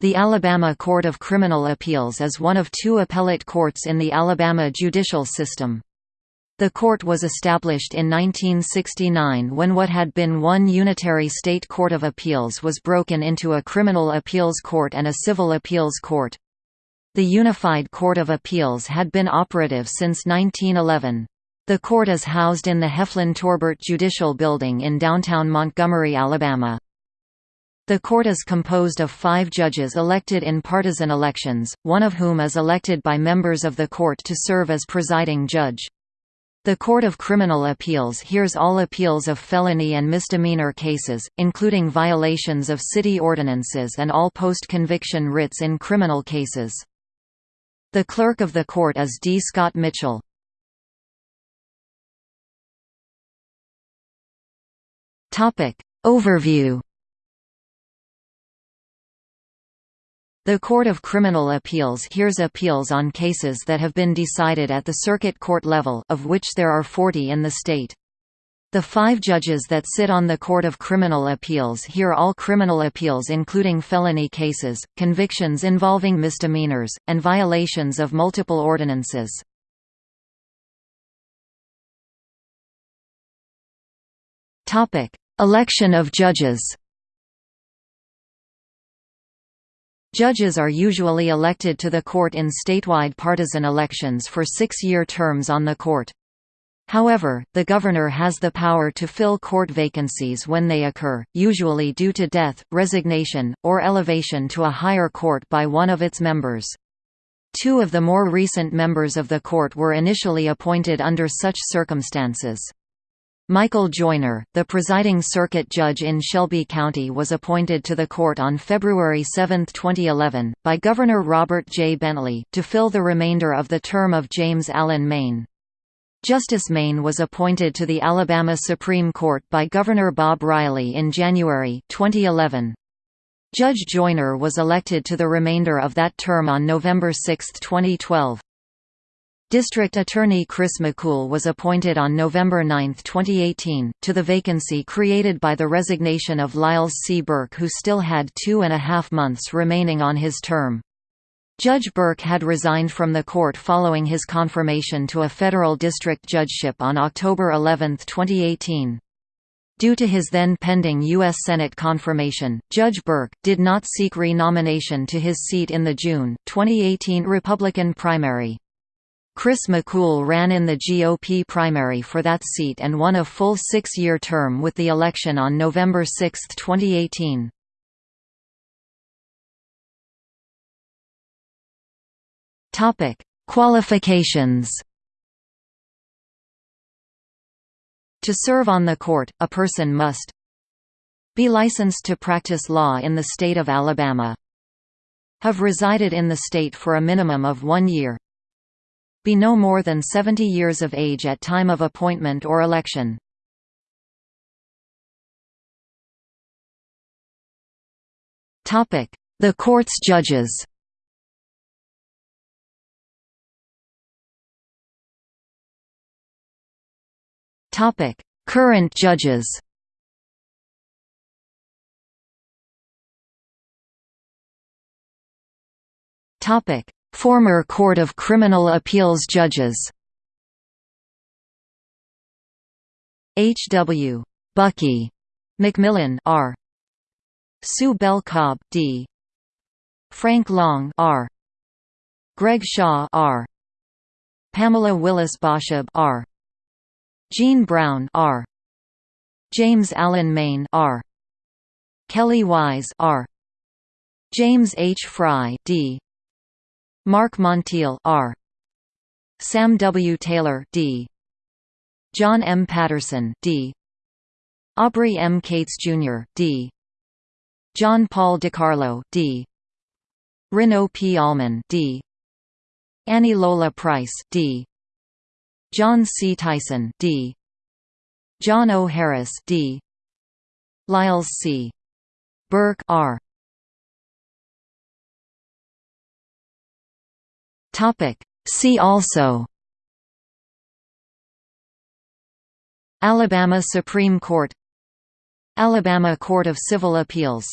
The Alabama Court of Criminal Appeals is one of two appellate courts in the Alabama judicial system. The court was established in 1969 when what had been one unitary state court of appeals was broken into a criminal appeals court and a civil appeals court. The Unified Court of Appeals had been operative since 1911. The court is housed in the Heflin Torbert Judicial Building in downtown Montgomery, Alabama. The court is composed of five judges elected in partisan elections, one of whom is elected by members of the court to serve as presiding judge. The Court of Criminal Appeals hears all appeals of felony and misdemeanor cases, including violations of city ordinances and all post-conviction writs in criminal cases. The clerk of the court is D. Scott Mitchell. Overview The Court of Criminal Appeals hears appeals on cases that have been decided at the circuit court level of which there are 40 in the state. The five judges that sit on the Court of Criminal Appeals hear all criminal appeals including felony cases, convictions involving misdemeanors, and violations of multiple ordinances. Election of judges Judges are usually elected to the court in statewide partisan elections for six-year terms on the court. However, the governor has the power to fill court vacancies when they occur, usually due to death, resignation, or elevation to a higher court by one of its members. Two of the more recent members of the court were initially appointed under such circumstances. Michael Joiner, the presiding circuit judge in Shelby County was appointed to the court on February 7, 2011, by Governor Robert J. Bentley, to fill the remainder of the term of James Allen Main. Justice Main was appointed to the Alabama Supreme Court by Governor Bob Riley in January 2011. Judge Joiner was elected to the remainder of that term on November 6, 2012. District Attorney Chris McCool was appointed on November 9, 2018, to the vacancy created by the resignation of Liles C. Burke who still had two and a half months remaining on his term. Judge Burke had resigned from the court following his confirmation to a federal district judgeship on October 11, 2018. Due to his then pending U.S. Senate confirmation, Judge Burke, did not seek re-nomination to his seat in the June, 2018 Republican primary. Chris McCool ran in the GOP primary for that seat and won a full six-year term with the election on November 6, 2018. Qualifications To serve on the court, a person must be licensed to practice law in the state of Alabama have resided in the state for a minimum of one year be no more than 70 years of age at time of appointment or election. The court's judges Current judges Topic: Former Court of Criminal Appeals judges H. W. Bucky McMillan R. Sue Bell Cobb D. Frank Long R. Greg Shaw R. Pamela Willis Baschab R. Jean Brown R. James Allen Main R. Kelly Wise R. James H. Fry D. Mark Montiel R. Sam W. Taylor D. John M. Patterson D. Aubrey M. Cates Jr. D. John Paul DiCarlo D. Reno P. Allman D. Annie Lola Price D. John C. Tyson D. John O. Harris D. Liles C. Burke R. Topic. See also. Alabama Supreme Court. Alabama Court of Civil Appeals